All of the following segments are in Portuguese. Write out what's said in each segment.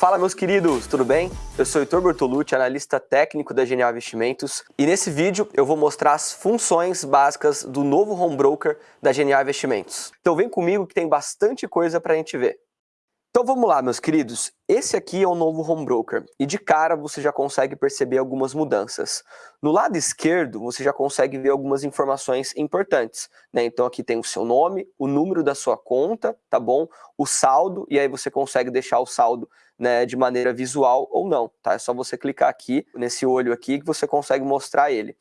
Fala meus queridos, tudo bem? Eu sou Heitor Bertolucci, analista técnico da Genial Investimentos e nesse vídeo eu vou mostrar as funções básicas do novo home broker da Genial Investimentos. Então vem comigo que tem bastante coisa para a gente ver. Então vamos lá, meus queridos. Esse aqui é o novo Home Broker e de cara você já consegue perceber algumas mudanças. No lado esquerdo você já consegue ver algumas informações importantes. Né? Então aqui tem o seu nome, o número da sua conta, tá bom? O saldo e aí você consegue deixar o saldo né, de maneira visual ou não, tá? É só você clicar aqui nesse olho aqui que você consegue mostrar ele.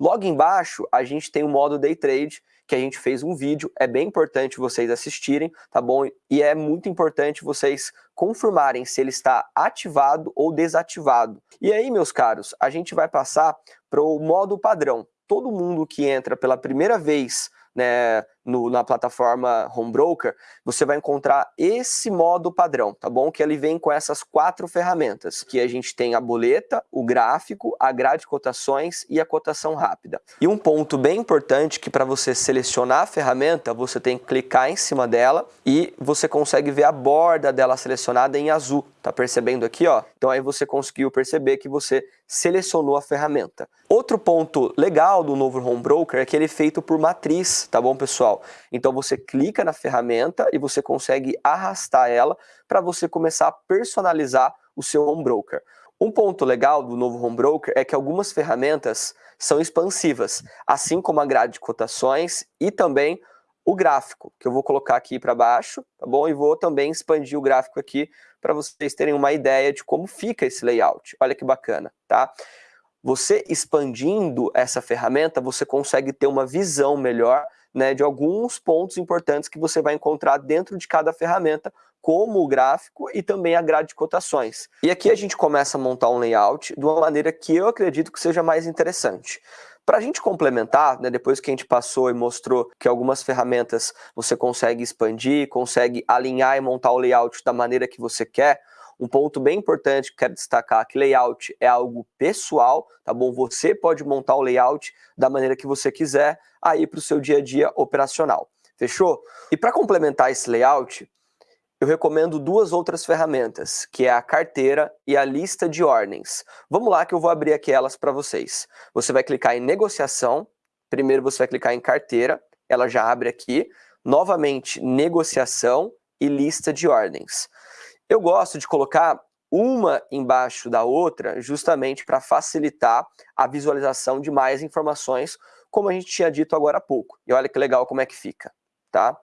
Logo embaixo a gente tem o modo Day Trade que a gente fez um vídeo, é bem importante vocês assistirem, tá bom? E é muito importante vocês confirmarem se ele está ativado ou desativado. E aí, meus caros, a gente vai passar para o modo padrão. Todo mundo que entra pela primeira vez né, no, na plataforma Home Broker, você vai encontrar esse modo padrão, tá bom? Que ele vem com essas quatro ferramentas, que a gente tem a boleta, o gráfico, a grade de cotações e a cotação rápida. E um ponto bem importante que para você selecionar a ferramenta, você tem que clicar em cima dela e você consegue ver a borda dela selecionada em azul, tá percebendo aqui, ó? Então aí você conseguiu perceber que você selecionou a ferramenta. Outro ponto legal do novo Home Broker é que ele é feito por matriz, tá bom, pessoal? Então você clica na ferramenta e você consegue arrastar ela para você começar a personalizar o seu home broker. Um ponto legal do novo home broker é que algumas ferramentas são expansivas, assim como a grade de cotações e também o gráfico, que eu vou colocar aqui para baixo, tá bom? E vou também expandir o gráfico aqui para vocês terem uma ideia de como fica esse layout. Olha que bacana, tá? Você expandindo essa ferramenta, você consegue ter uma visão melhor né, de alguns pontos importantes que você vai encontrar dentro de cada ferramenta, como o gráfico e também a grade de cotações. E aqui a gente começa a montar um layout de uma maneira que eu acredito que seja mais interessante. Para a gente complementar, né, depois que a gente passou e mostrou que algumas ferramentas você consegue expandir, consegue alinhar e montar o layout da maneira que você quer, um ponto bem importante que quero destacar que layout é algo pessoal, tá bom? Você pode montar o layout da maneira que você quiser aí para o seu dia a dia operacional. Fechou? E para complementar esse layout, eu recomendo duas outras ferramentas, que é a carteira e a lista de ordens. Vamos lá que eu vou abrir aqui elas para vocês. Você vai clicar em negociação, primeiro você vai clicar em carteira, ela já abre aqui, novamente negociação e lista de ordens. Eu gosto de colocar uma embaixo da outra justamente para facilitar a visualização de mais informações, como a gente tinha dito agora há pouco. E olha que legal como é que fica. Tá?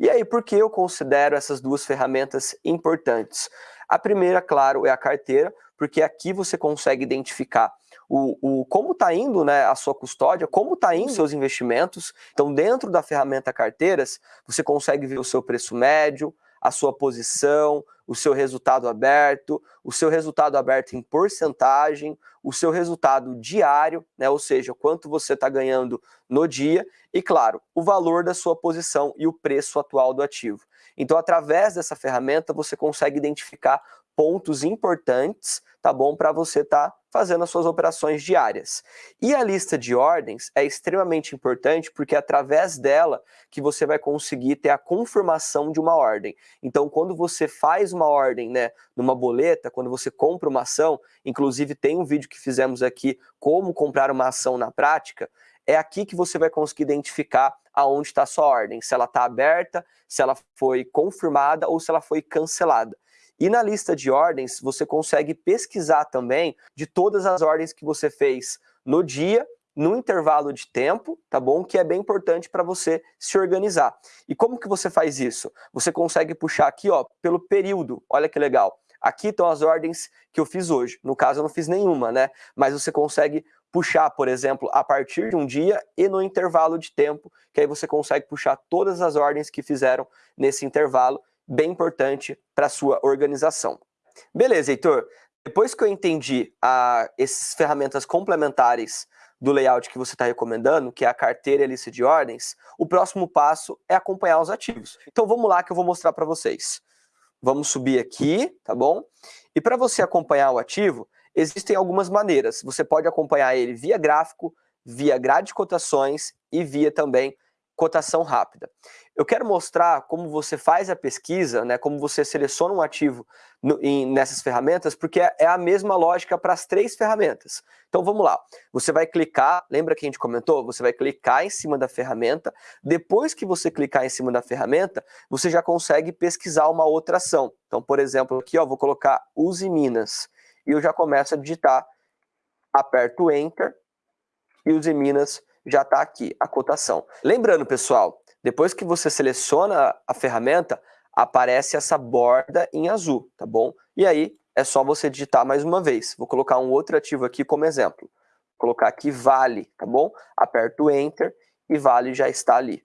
E aí, por que eu considero essas duas ferramentas importantes? A primeira, claro, é a carteira, porque aqui você consegue identificar o, o como está indo né, a sua custódia, como está indo seus investimentos. Então, dentro da ferramenta carteiras, você consegue ver o seu preço médio, a sua posição, o seu resultado aberto, o seu resultado aberto em porcentagem, o seu resultado diário, né, ou seja, quanto você está ganhando no dia, e claro, o valor da sua posição e o preço atual do ativo. Então, através dessa ferramenta, você consegue identificar pontos importantes, tá bom, para você estar tá fazendo as suas operações diárias. E a lista de ordens é extremamente importante porque é através dela que você vai conseguir ter a confirmação de uma ordem. Então, quando você faz uma ordem, né, numa boleta, quando você compra uma ação, inclusive tem um vídeo que fizemos aqui como comprar uma ação na prática, é aqui que você vai conseguir identificar aonde está a sua ordem, se ela está aberta, se ela foi confirmada ou se ela foi cancelada. E na lista de ordens, você consegue pesquisar também de todas as ordens que você fez no dia, no intervalo de tempo, tá bom? Que é bem importante para você se organizar. E como que você faz isso? Você consegue puxar aqui, ó, pelo período. Olha que legal. Aqui estão as ordens que eu fiz hoje. No caso, eu não fiz nenhuma, né? Mas você consegue puxar, por exemplo, a partir de um dia e no intervalo de tempo, que aí você consegue puxar todas as ordens que fizeram nesse intervalo bem importante para a sua organização. Beleza, Heitor. Depois que eu entendi a, essas ferramentas complementares do layout que você está recomendando, que é a carteira e a lista de ordens, o próximo passo é acompanhar os ativos. Então vamos lá que eu vou mostrar para vocês. Vamos subir aqui, tá bom? E para você acompanhar o ativo, existem algumas maneiras. Você pode acompanhar ele via gráfico, via grade de cotações e via também cotação rápida. Eu quero mostrar como você faz a pesquisa, né, como você seleciona um ativo no, em, nessas ferramentas, porque é, é a mesma lógica para as três ferramentas. Então vamos lá, você vai clicar, lembra que a gente comentou? Você vai clicar em cima da ferramenta, depois que você clicar em cima da ferramenta, você já consegue pesquisar uma outra ação. Então, por exemplo, aqui ó, vou colocar Use Minas, e eu já começo a digitar, aperto Enter, e Use Minas já está aqui, a cotação. Lembrando, pessoal, depois que você seleciona a ferramenta, aparece essa borda em azul, tá bom? E aí é só você digitar mais uma vez. Vou colocar um outro ativo aqui como exemplo. Vou colocar aqui Vale, tá bom? Aperto Enter e Vale já está ali.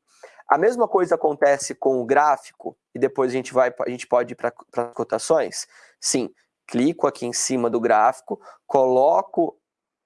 A mesma coisa acontece com o gráfico, e depois a gente, vai, a gente pode ir para as cotações? Sim, clico aqui em cima do gráfico, coloco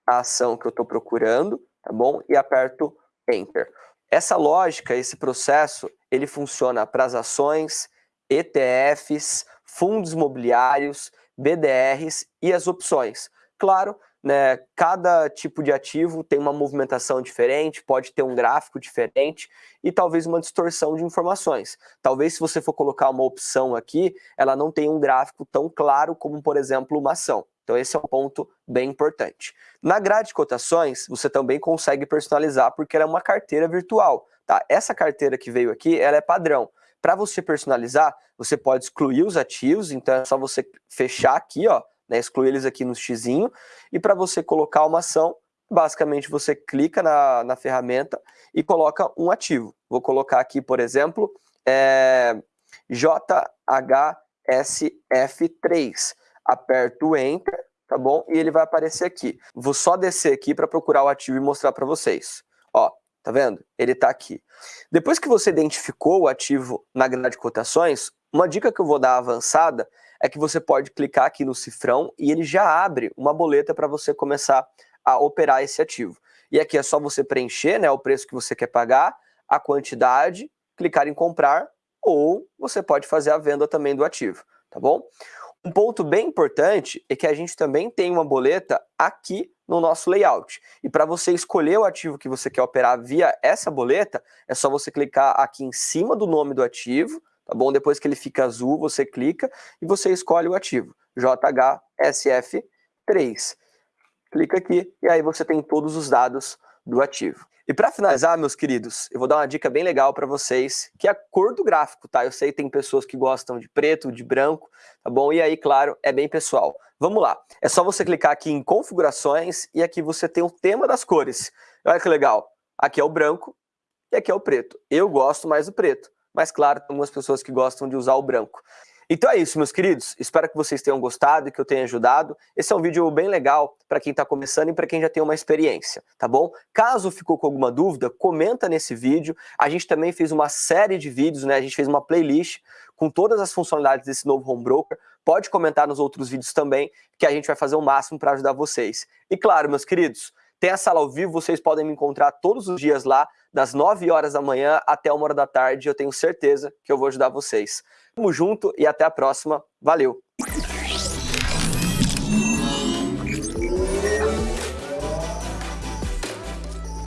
a ação que eu estou procurando, tá bom? E aperto Enter. Essa lógica, esse processo, ele funciona para as ações, ETFs, fundos imobiliários, BDRs e as opções. Claro, né, cada tipo de ativo tem uma movimentação diferente, pode ter um gráfico diferente e talvez uma distorção de informações. Talvez se você for colocar uma opção aqui, ela não tenha um gráfico tão claro como, por exemplo, uma ação. Então esse é um ponto bem importante. Na grade de cotações, você também consegue personalizar porque ela é uma carteira virtual. Tá? Essa carteira que veio aqui, ela é padrão. Para você personalizar, você pode excluir os ativos, então é só você fechar aqui, ó, né, excluir eles aqui no xizinho, e para você colocar uma ação, basicamente você clica na, na ferramenta e coloca um ativo. Vou colocar aqui, por exemplo, é, JHSF3 aperto Enter, tá bom? E ele vai aparecer aqui. Vou só descer aqui para procurar o ativo e mostrar para vocês. Ó, tá vendo? Ele está aqui. Depois que você identificou o ativo na grade de cotações, uma dica que eu vou dar avançada é que você pode clicar aqui no cifrão e ele já abre uma boleta para você começar a operar esse ativo. E aqui é só você preencher né, o preço que você quer pagar, a quantidade, clicar em comprar, ou você pode fazer a venda também do ativo, tá bom? Um ponto bem importante é que a gente também tem uma boleta aqui no nosso layout. E para você escolher o ativo que você quer operar via essa boleta, é só você clicar aqui em cima do nome do ativo, tá bom? Depois que ele fica azul, você clica e você escolhe o ativo, JHSF3. Clica aqui e aí você tem todos os dados do ativo. E para finalizar, meus queridos, eu vou dar uma dica bem legal para vocês, que é a cor do gráfico, tá? Eu sei que tem pessoas que gostam de preto, de branco, tá bom? E aí, claro, é bem pessoal. Vamos lá. É só você clicar aqui em configurações e aqui você tem o tema das cores. Olha que legal. Aqui é o branco e aqui é o preto. Eu gosto mais do preto, mas claro, tem algumas pessoas que gostam de usar o branco. Então é isso, meus queridos. Espero que vocês tenham gostado e que eu tenha ajudado. Esse é um vídeo bem legal para quem está começando e para quem já tem uma experiência, tá bom? Caso ficou com alguma dúvida, comenta nesse vídeo. A gente também fez uma série de vídeos, né? A gente fez uma playlist com todas as funcionalidades desse novo Home Broker. Pode comentar nos outros vídeos também, que a gente vai fazer o máximo para ajudar vocês. E claro, meus queridos, tem a sala ao vivo, vocês podem me encontrar todos os dias lá, das 9 horas da manhã até 1 hora da tarde. Eu tenho certeza que eu vou ajudar vocês. Tamo junto e até a próxima. Valeu!